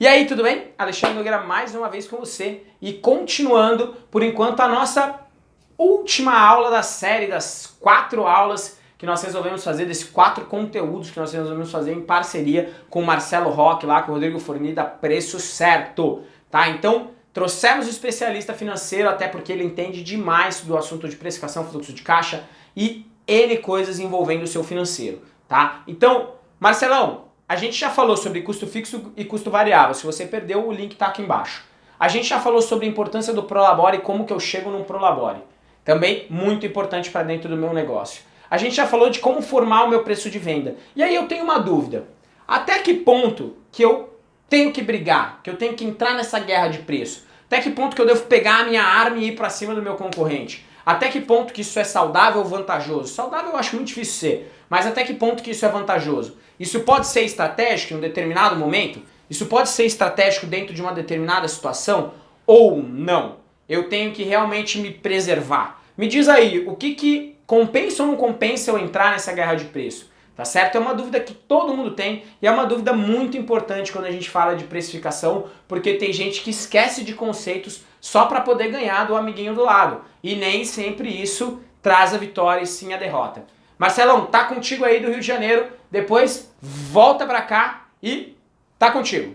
E aí, tudo bem? Alexandre Nogueira mais uma vez com você e continuando, por enquanto, a nossa última aula da série, das quatro aulas que nós resolvemos fazer, desses quatro conteúdos que nós resolvemos fazer em parceria com o Marcelo Roque, lá com o Rodrigo Forni da Preço Certo, tá? Então, trouxemos o especialista financeiro, até porque ele entende demais do assunto de precificação, fluxo de caixa e N coisas envolvendo o seu financeiro, tá? Então, Marcelão, a gente já falou sobre custo fixo e custo variável. Se você perdeu, o link está aqui embaixo. A gente já falou sobre a importância do Prolabore e como que eu chego num Prolabore. Também muito importante para dentro do meu negócio. A gente já falou de como formar o meu preço de venda. E aí eu tenho uma dúvida. Até que ponto que eu tenho que brigar, que eu tenho que entrar nessa guerra de preço? Até que ponto que eu devo pegar a minha arma e ir para cima do meu concorrente? Até que ponto que isso é saudável ou vantajoso? Saudável eu acho muito difícil ser, mas até que ponto que isso é vantajoso? Isso pode ser estratégico em um determinado momento? Isso pode ser estratégico dentro de uma determinada situação? Ou não? Eu tenho que realmente me preservar. Me diz aí, o que, que compensa ou não compensa eu entrar nessa guerra de preço? Tá certo? É uma dúvida que todo mundo tem e é uma dúvida muito importante quando a gente fala de precificação, porque tem gente que esquece de conceitos só para poder ganhar do amiguinho do lado. E nem sempre isso traz a vitória e sim a derrota. Marcelão, tá contigo aí do Rio de Janeiro, depois volta para cá e tá contigo.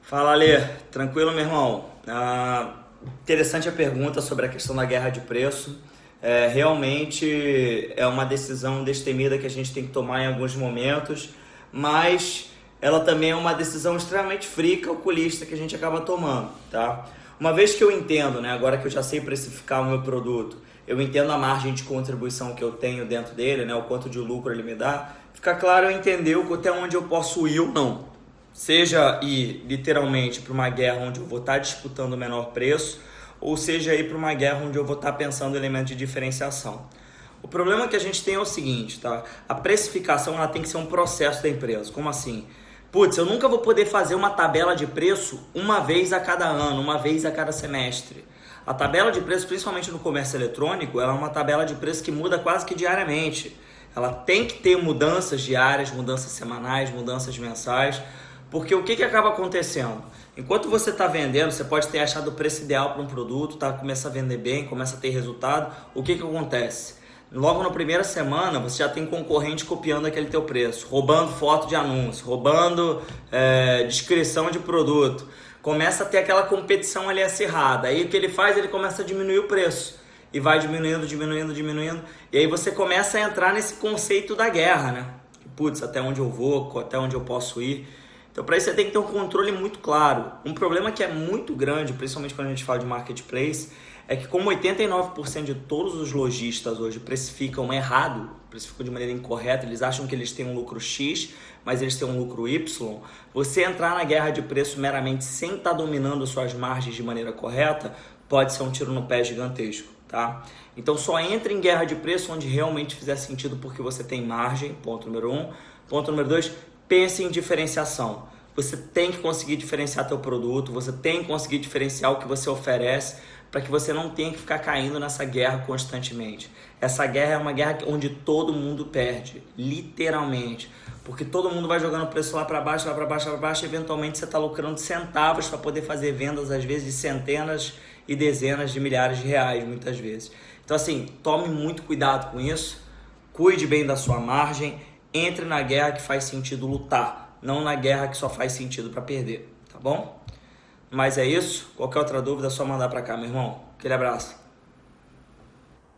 Fala Lê, tranquilo meu irmão? Ah, interessante a pergunta sobre a questão da guerra de preço. É, realmente é uma decisão destemida que a gente tem que tomar em alguns momentos, mas ela também é uma decisão extremamente fria calculista que a gente acaba tomando, tá? Uma vez que eu entendo, né, agora que eu já sei precificar o meu produto, eu entendo a margem de contribuição que eu tenho dentro dele, né, o quanto de lucro ele me dá, fica claro eu entender até onde eu posso ir ou não. Seja ir literalmente para uma guerra onde eu vou estar disputando o menor preço, ou seja ir para uma guerra onde eu vou estar pensando em elementos de diferenciação. O problema que a gente tem é o seguinte, tá? A precificação ela tem que ser um processo da empresa. Como assim? Putz, eu nunca vou poder fazer uma tabela de preço uma vez a cada ano, uma vez a cada semestre. A tabela de preço, principalmente no comércio eletrônico, ela é uma tabela de preço que muda quase que diariamente. Ela tem que ter mudanças diárias, mudanças semanais, mudanças mensais, porque o que, que acaba acontecendo? Enquanto você está vendendo, você pode ter achado o preço ideal para um produto, tá? começa a vender bem, começa a ter resultado. O que, que acontece? Logo na primeira semana você já tem concorrente copiando aquele teu preço, roubando foto de anúncio, roubando é, descrição de produto. Começa a ter aquela competição ali acirrada. Aí o que ele faz? Ele começa a diminuir o preço. E vai diminuindo, diminuindo, diminuindo. E aí você começa a entrar nesse conceito da guerra, né? Putz, até onde eu vou, até onde eu posso ir. Então, para isso, você tem que ter um controle muito claro. Um problema que é muito grande, principalmente quando a gente fala de marketplace, é que como 89% de todos os lojistas hoje precificam errado, precificam de maneira incorreta, eles acham que eles têm um lucro X, mas eles têm um lucro Y, você entrar na guerra de preço meramente sem estar tá dominando suas margens de maneira correta, pode ser um tiro no pé gigantesco, tá? Então só entre em guerra de preço onde realmente fizer sentido porque você tem margem, ponto número um. Ponto número dois, pense em diferenciação. Você tem que conseguir diferenciar teu produto, você tem que conseguir diferenciar o que você oferece, para que você não tenha que ficar caindo nessa guerra constantemente. Essa guerra é uma guerra onde todo mundo perde, literalmente. Porque todo mundo vai jogando o preço lá para baixo, lá para baixo, lá para baixo, eventualmente você está lucrando centavos para poder fazer vendas, às vezes, de centenas e dezenas de milhares de reais, muitas vezes. Então, assim, tome muito cuidado com isso, cuide bem da sua margem, entre na guerra que faz sentido lutar, não na guerra que só faz sentido para perder, tá bom? Mas é isso. Qualquer outra dúvida é só mandar para cá, meu irmão. Aquele abraço.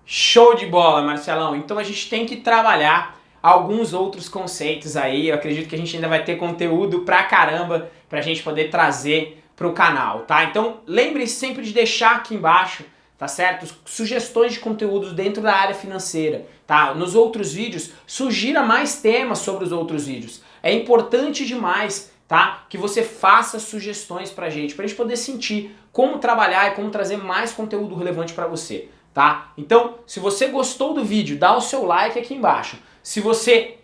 Show de bola, Marcelão. Então a gente tem que trabalhar alguns outros conceitos aí. Eu acredito que a gente ainda vai ter conteúdo pra caramba pra gente poder trazer pro canal, tá? Então lembre-se sempre de deixar aqui embaixo, tá certo? Sugestões de conteúdos dentro da área financeira, tá? Nos outros vídeos, sugira mais temas sobre os outros vídeos. É importante demais tá? Que você faça sugestões pra gente, pra gente poder sentir como trabalhar e como trazer mais conteúdo relevante pra você, tá? Então, se você gostou do vídeo, dá o seu like aqui embaixo. Se você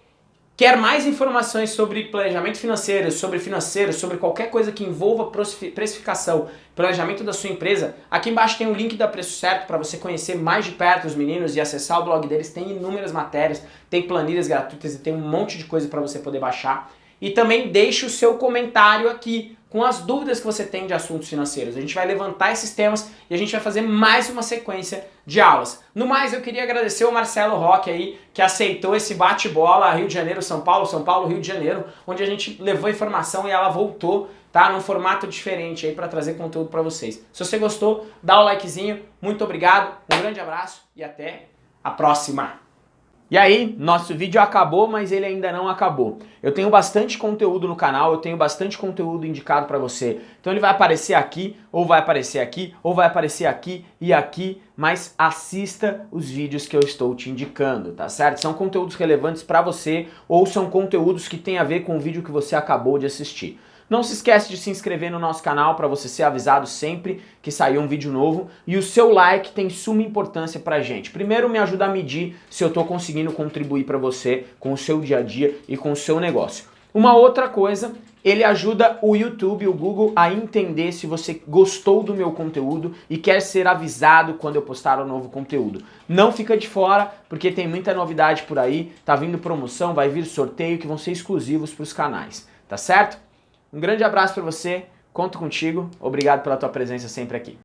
quer mais informações sobre planejamento financeiro, sobre financeiro, sobre qualquer coisa que envolva precificação, planejamento da sua empresa, aqui embaixo tem o link da Preço Certo para você conhecer mais de perto os meninos e acessar o blog deles. Tem inúmeras matérias, tem planilhas gratuitas e tem um monte de coisa para você poder baixar. E também deixe o seu comentário aqui com as dúvidas que você tem de assuntos financeiros. A gente vai levantar esses temas e a gente vai fazer mais uma sequência de aulas. No mais, eu queria agradecer o Marcelo Roque aí, que aceitou esse bate-bola Rio de Janeiro, São Paulo, São Paulo, Rio de Janeiro, onde a gente levou informação e ela voltou, tá? Num formato diferente aí para trazer conteúdo para vocês. Se você gostou, dá o likezinho. Muito obrigado, um grande abraço e até a próxima! E aí, nosso vídeo acabou, mas ele ainda não acabou. Eu tenho bastante conteúdo no canal, eu tenho bastante conteúdo indicado para você. Então ele vai aparecer aqui, ou vai aparecer aqui, ou vai aparecer aqui e aqui, mas assista os vídeos que eu estou te indicando, tá certo? São conteúdos relevantes para você, ou são conteúdos que têm a ver com o vídeo que você acabou de assistir. Não se esquece de se inscrever no nosso canal para você ser avisado sempre que sair um vídeo novo. E o seu like tem suma importância pra gente. Primeiro me ajuda a medir se eu estou conseguindo contribuir para você com o seu dia a dia e com o seu negócio. Uma outra coisa, ele ajuda o YouTube, o Google a entender se você gostou do meu conteúdo e quer ser avisado quando eu postar um novo conteúdo. Não fica de fora, porque tem muita novidade por aí, tá vindo promoção, vai vir sorteio que vão ser exclusivos para os canais, tá certo? Um grande abraço para você, conto contigo, obrigado pela tua presença sempre aqui.